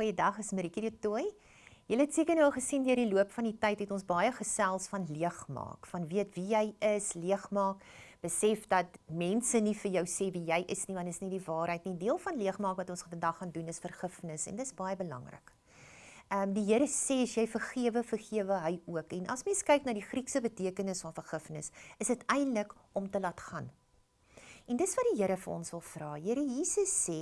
Goeiedag, is Maritjie de Tooi. Julle het seker nou al gesien deur die loop van die tyd het ons baie gesels van leegmaak, van weet wie jy is, leegmaak, besef dat mense nie vir jou sê wie jy is nie want dit is nie die waarheid nie. Deel van leegmaak wat ons vandag gaan doen is vergifnis en dis baie belangrik. Ehm um, die Here sê as jy vergewe, vergewe hy ook. En as mens kyk na die Griekse betekenis van vergifnis, is dit eintlik om te laat gaan. En dis wat die Here vir ons wil vra. Here Jesus sê,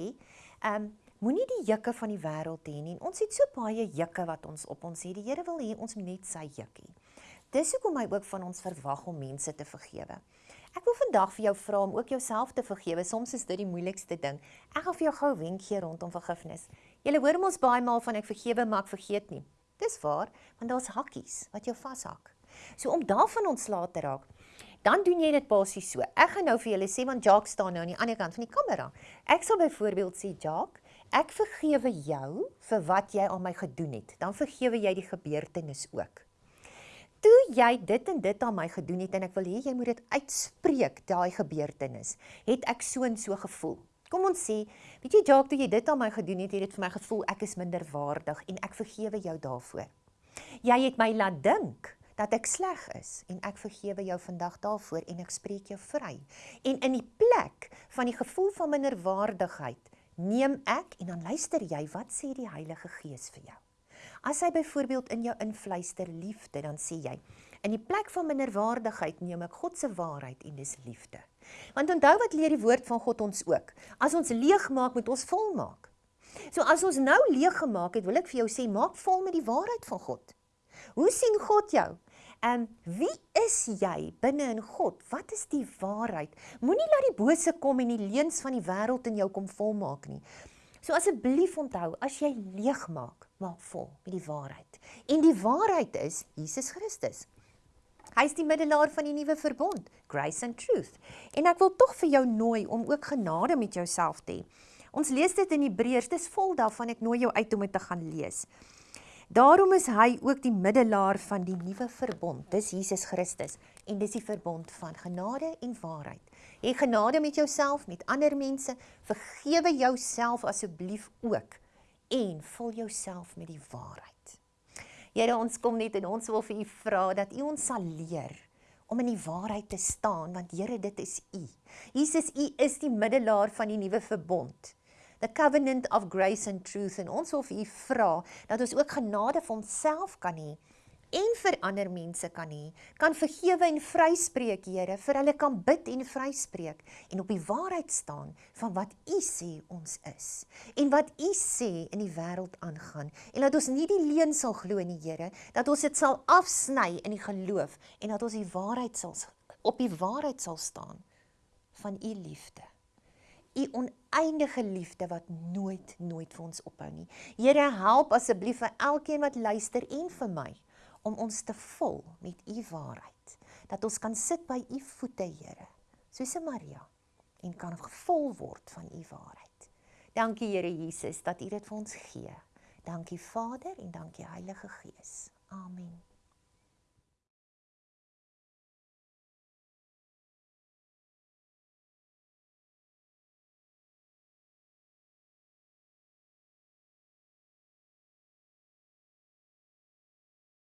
ehm um, Moenie die jukke van die wêreld hê nie. Ons het so baie jukke wat ons op ons het. Die Here wil hê ons moet net sy jukkie. Dis hoekom hy ook van ons verwag om mense te vergewe. Ek wil vandag vir jou vra om ook jouself te vergewe. Soms is dit die moeilikste ding. Ek gaan vir jou gou 'n wenk gee rondom vergifnis. Jy hoor mos baie maal van ek vergewe maar ek vergeet nie. Dis waar, want daar's hakkies wat jou vashak. So om daarvan ontslae te raak, dan doen jy dit basies so. Ek gaan nou vir julle sê want Jacques staan nou aan die ander kant van die kamera. Ek sal byvoorbeeld sê Jacques, Ek vergewe jou vir wat jy aan my gedoen het. Dan vergewe jy die gebeurtenis ook. Toe jy dit en dit aan my gedoen het en ek wil hê jy moet dit uitspreek daai gebeurtenis, het ek so en so gevoel. Kom ons sê, weet jy Jacques, toe jy dit aan my gedoen het, het dit vir my gevoel ek is minderwaardig en ek vergewe jou daarvoor. Jy het my laat dink dat ek sleg is en ek vergewe jou vandag daarvoor en ek spreek jou vry. En in die plek van die gevoel van minderwaardigheid neem ek en dan luister jy wat sê die Heilige Gees vir jou. As hy byvoorbeeld in jou influister liefde, dan sê jy in die plek van minderwaardigheid neem ek God se waarheid en dis liefde. Want onthou wat leer die woord van God ons ook? As ons leeg maak, moet ons vol maak. So as ons nou leeg gemaak het, wil ek vir jou sê maak vol met die waarheid van God. Hoe sien God jou? Ehm um, wie is jy binne in God? Wat is die waarheid? Moenie laat die bose kom en die leuns van die wêreld in jou kom volmaak nie. So asseblief onthou, as jy leeg maak, maak vol met die waarheid. En die waarheid is Jesus Christus. Hy is die middelaar van die nuwe verbond, grace and truth. En ek wil tog vir jou nooi om ook genade met jouself te hê. Ons lees dit in Hebreërs, dis vol daarvan ek nooi jou uit om dit te gaan lees. Daarom is hy ook die middelaar van die nuwe verbond. Dis Jesus Christus en dis die verbond van genade en waarheid. Hê genade met jouself, met ander mense, vergewe jouself asseblief ook en vul jouself met die waarheid. Here, ons kom net en ons wil vir u vra dat u ons sal leer om in die waarheid te staan want Here, dit is u. Jesus, u is die middelaar van die nuwe verbond the covenant of grace and truth en ons wil vir u vra dat ons ook genade vir onsself kan hê en vir ander mense kan hê, kan vergewe en vryspreek, Here, vir hulle kan bid en vryspreek en op die waarheid staan van wat U sê ons is en wat U sê in die wêreld aangaan. En dat ons nie die leuen sal glo nie, Here, dat ons dit sal afsny in die geloof en dat ons die waarheid sal op die waarheid sal staan van U liefde u oneindige liefde wat nooit nooit vir ons ophou nie. Here, help asseblief vir elkeen wat luister en vir my om ons te vul met u waarheid. Dat ons kan sit by u voete, Here, soos Maria en kan gevul word van u waarheid. Dankie Here Jesus dat u dit vir ons gee. Dankie Vader en dankie Heilige Gees.